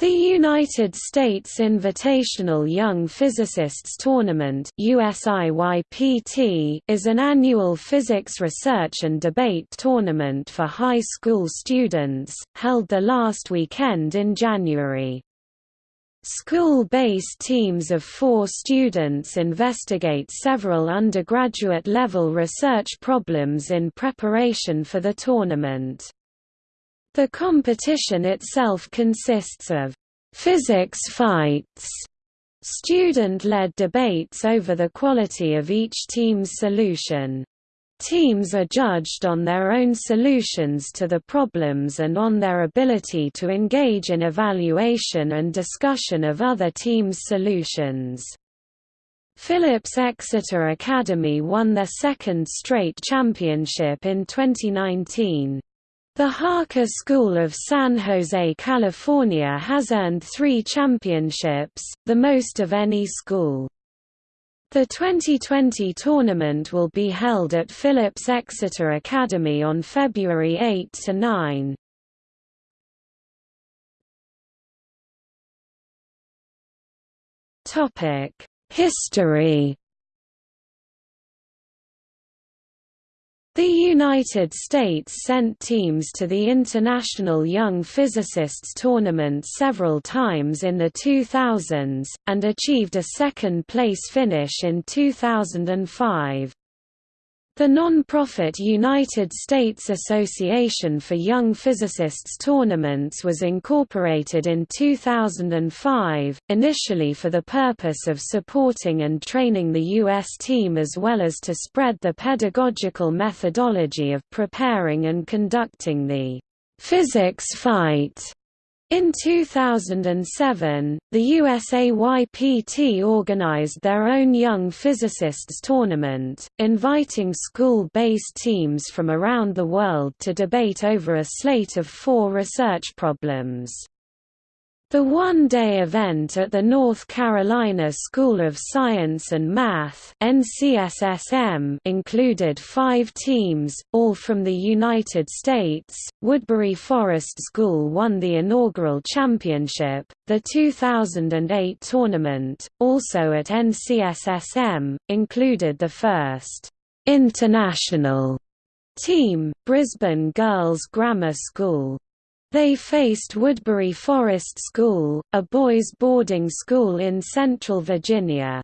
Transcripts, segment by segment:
The United States Invitational Young Physicists Tournament is an annual physics research and debate tournament for high school students, held the last weekend in January. School-based teams of four students investigate several undergraduate-level research problems in preparation for the tournament. The competition itself consists of physics fights, student-led debates over the quality of each team's solution. Teams are judged on their own solutions to the problems and on their ability to engage in evaluation and discussion of other teams' solutions. Phillips Exeter Academy won their second straight championship in 2019. The Harker School of San Jose, California has earned three championships, the most of any school. The 2020 tournament will be held at Phillips Exeter Academy on February 8–9. History The United States sent teams to the International Young Physicists Tournament several times in the 2000s, and achieved a second-place finish in 2005. The non-profit United States Association for Young Physicists Tournaments was incorporated in 2005, initially for the purpose of supporting and training the U.S. team as well as to spread the pedagogical methodology of preparing and conducting the physics fight in 2007, the USAYPT organized their own Young Physicists Tournament, inviting school-based teams from around the world to debate over a slate of four research problems. The one-day event at the North Carolina School of Science and Math NCSSM included five teams, all from the United States. Woodberry Forest School won the inaugural championship. The 2008 tournament, also at NCSSM, included the first international team, Brisbane Girls Grammar School. They faced Woodberry Forest School, a boys' boarding school in Central Virginia.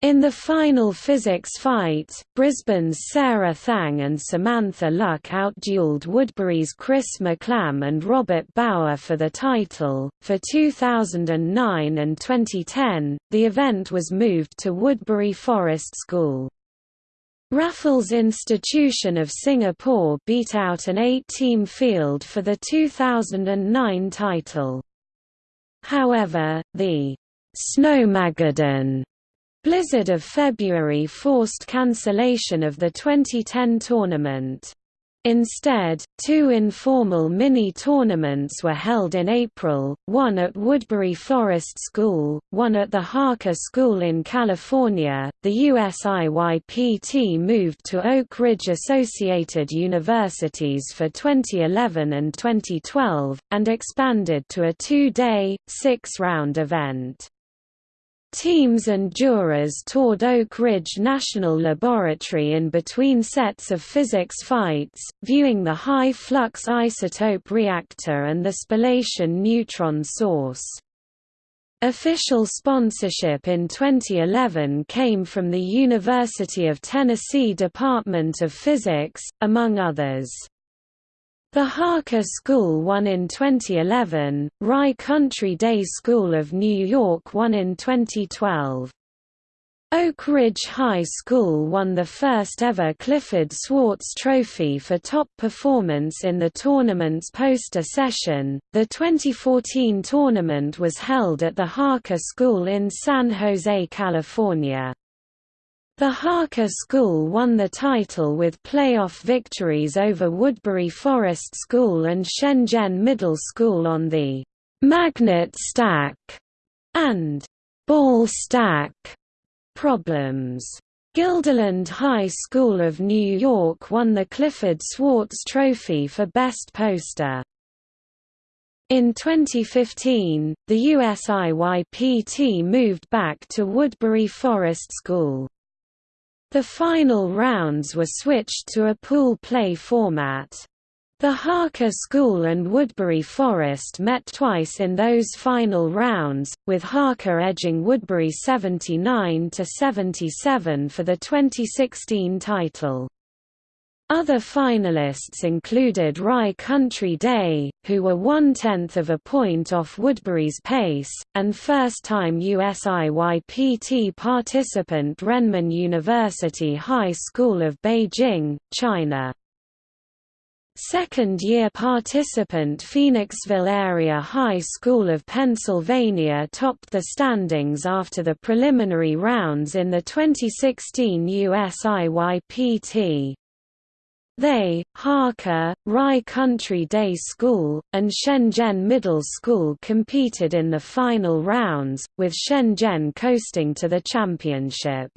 In the final physics fight, Brisbane's Sarah Thang and Samantha Luck outdueled Woodberry's Chris McClam and Robert Bauer for the title. For 2009 and 2010, the event was moved to Woodberry Forest School. Raffles Institution of Singapore beat out an eight-team field for the 2009 title. However, the Snowmageddon blizzard of February forced cancellation of the 2010 tournament. Instead, two informal mini-tournaments were held in April, one at Woodberry Forest School, one at the Harker School in California. The USIYPT moved to Oak Ridge Associated Universities for 2011 and 2012, and expanded to a two-day, six-round event. Teams and jurors toured Oak Ridge National Laboratory in between sets of physics fights, viewing the high-flux isotope reactor and the spallation neutron source. Official sponsorship in 2011 came from the University of Tennessee Department of Physics, among others. The Harker School won in 2011, Rye Country Day School of New York won in 2012. Oak Ridge High School won the first ever Clifford Swartz Trophy for top performance in the tournament's poster session. The 2014 tournament was held at the Harker School in San Jose, California. The Harker School won the title with playoff victories over Woodberry Forest School and Shenzhen Middle School on the magnet stack and ball stack problems. Guilderland High School of New York won the Clifford Swartz Trophy for Best Poster. In 2015, the USIYPT moved back to Woodberry Forest School. The final rounds were switched to a pool play format. The Harker School and Woodberry Forest met twice in those final rounds, with Harker edging Woodberry 79 to 77 for the 2016 title. Other finalists included Rye Country Day, who were one-tenth of a point off Woodberry's pace, and first-time USIYPT participant Renmin University High School of Beijing, China. Second-year participant Phoenixville Area High School of Pennsylvania topped the standings after the preliminary rounds in the 2016 USIYPT. They, Harker, Rye Country Day School, and Shenzhen Middle School competed in the final rounds, with Shenzhen coasting to the championship.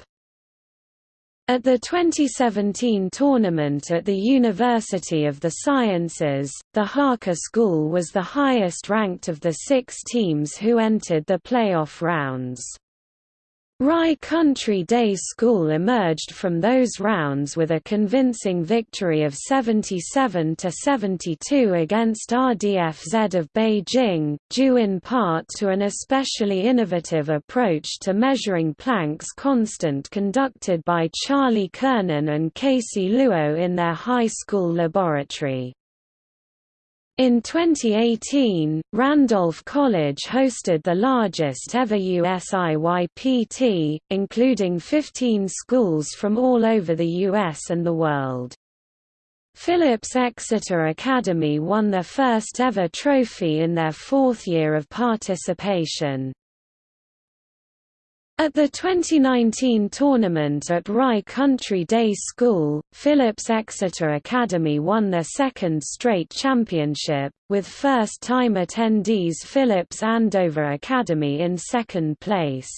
At the 2017 tournament at the University of the Sciences, the Harker School was the highest ranked of the six teams who entered the playoff rounds. Rye Country Day School emerged from those rounds with a convincing victory of 77–72 against RDFZ of Beijing, due in part to an especially innovative approach to measuring Planck's constant conducted by Charlie Kernan and Casey Luo in their high school laboratory. In 2018, Randolph College hosted the largest ever USIYPT, including 15 schools from all over the US and the world. Phillips Exeter Academy won their first ever trophy in their fourth year of participation. At the 2019 tournament at Rye Country Day School, Phillips Exeter Academy won their second straight championship, with first-time attendees Phillips Andover Academy in second place.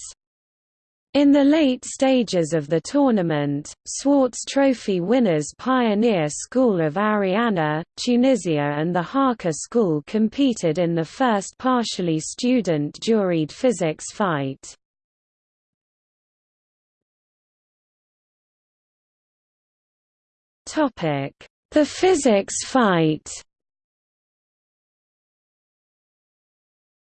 In the late stages of the tournament, Swartz Trophy winners Pioneer School of Ariana, Tunisia and the Harker School competed in the first partially student-juried physics fight. The physics fight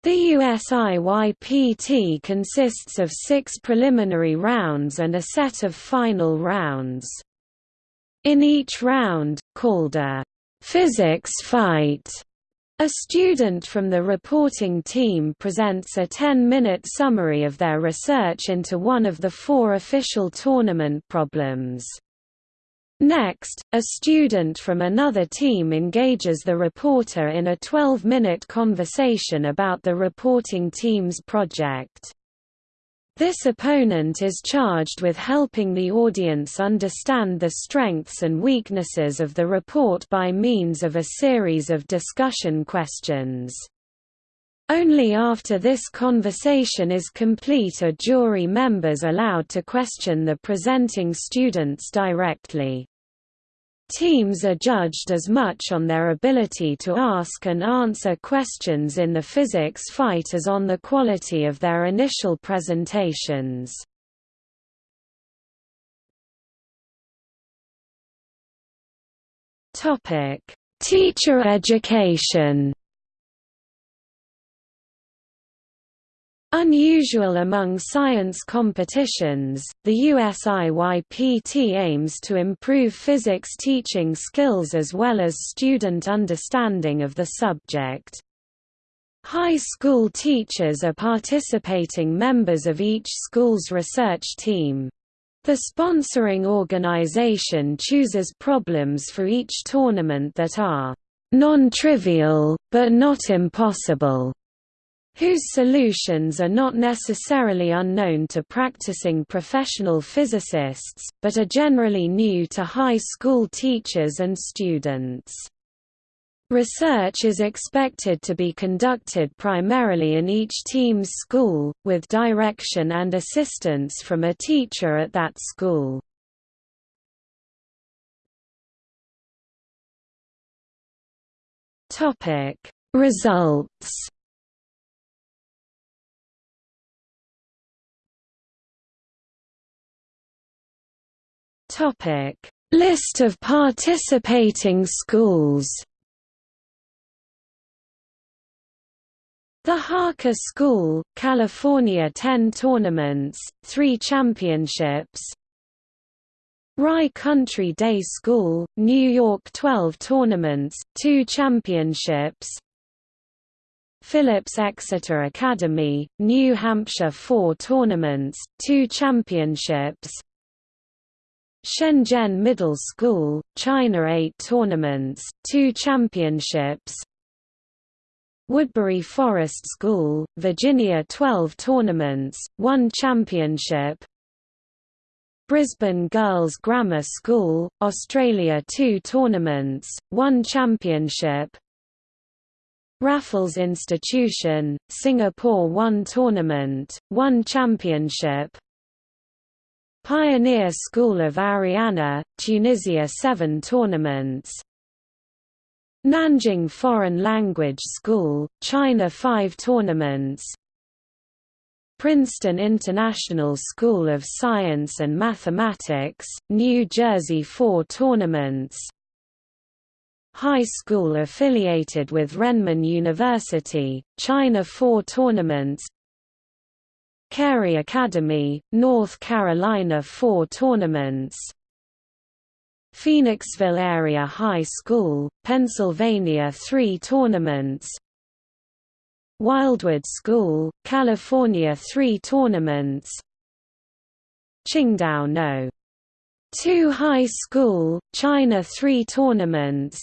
The USIYPT consists of six preliminary rounds and a set of final rounds. In each round, called a physics fight, a student from the reporting team presents a 10-minute summary of their research into one of the four official tournament problems. Next, a student from another team engages the reporter in a 12-minute conversation about the reporting team's project. This opponent is charged with helping the audience understand the strengths and weaknesses of the report by means of a series of discussion questions. Only after this conversation is complete are jury members allowed to question the presenting students directly. Teams are judged as much on their ability to ask and answer questions in the physics fight as on the quality of their initial presentations. Teacher education Unusual among science competitions, the USIYPT aims to improve physics teaching skills as well as student understanding of the subject. High school teachers are participating members of each school's research team. The sponsoring organization chooses problems for each tournament that are non-trivial, but not impossible whose solutions are not necessarily unknown to practicing professional physicists, but are generally new to high school teachers and students. Research is expected to be conducted primarily in each team's school, with direction and assistance from a teacher at that school. Results Topic: List of participating schools. The Harker School, California 10 tournaments, 3 championships. Rye Country Day School, New York 12 tournaments, 2 championships. Phillips Exeter Academy, New Hampshire 4 tournaments, 2 championships. Shenzhen Middle School, China 8 tournaments, 2 championships. Woodberry Forest School, Virginia 12 tournaments, 1 championship. Brisbane Girls Grammar School, Australia 2 tournaments, 1 championship. Raffles Institution, Singapore 1 tournament, 1 championship Pioneer School of Ariana, Tunisia 7 tournaments. Nanjing Foreign Language School, China 5 tournaments. Princeton International School of Science and Mathematics, New Jersey 4 tournaments. High school affiliated with Renmin University, China 4 tournaments Cary Academy, North Carolina 4 tournaments. Phoenixville Area High School, Pennsylvania 3 tournaments. Wildwood School, California 3 tournaments. Qingdao No. 2 High School, China 3 tournaments.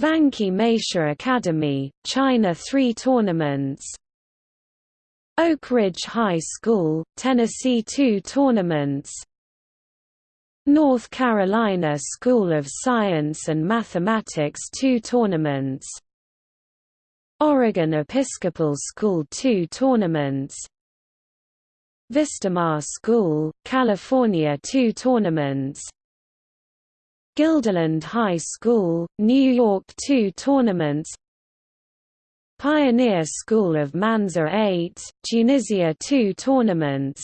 Vanke Meisha Academy, China 3 tournaments Oak Ridge High School, Tennessee 2 tournaments. North Carolina School of Science and Mathematics 2 tournaments. Oregon Episcopal School 2 tournaments. Vistamar School, California 2 tournaments. Guilderland High School, New York 2 tournaments Pioneer School of Manza 8, Tunisia 2 tournaments.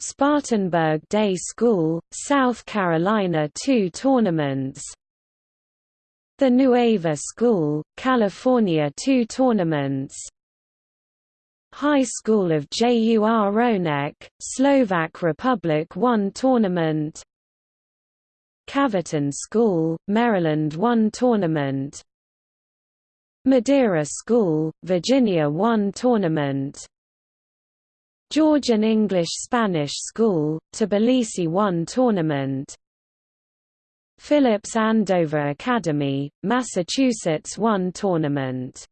Spartanburg Day School, South Carolina 2 tournaments. The Nueva School, California 2 tournaments. High School of Jur Ronek, Slovak Republic 1 tournament. Calverton School, Maryland 1 tournament Madeira School, Virginia 1 tournament. Georgian English-Spanish School, Tbilisi 1 tournament. Phillips Andover Academy, Massachusetts 1 tournament